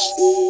Peace.